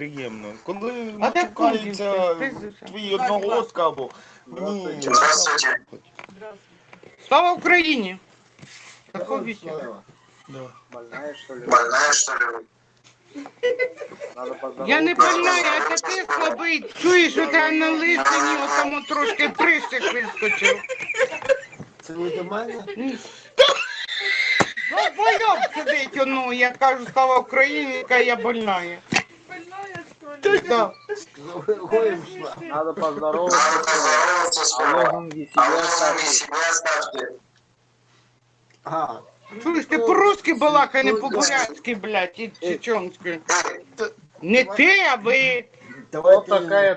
приємно. Коли А? Ти- ти- твій одногодка або мені. Слава Україні! Больная, что ли? Больная, что ли? Я не больна, а це ти слабий. Чуєш, у тебе на лисині отому трошки присик вискочив. Це не до мене? Ну, бойок сидить, ну, я кажу, слава Україні, яка я больна. Ты там. Надо поздороваться. Алло, где себя ставьте. А. Слушай, ты по-русски была, а не по-бурятски, блядь, и чеченской. Не ты, а вы. Вот такая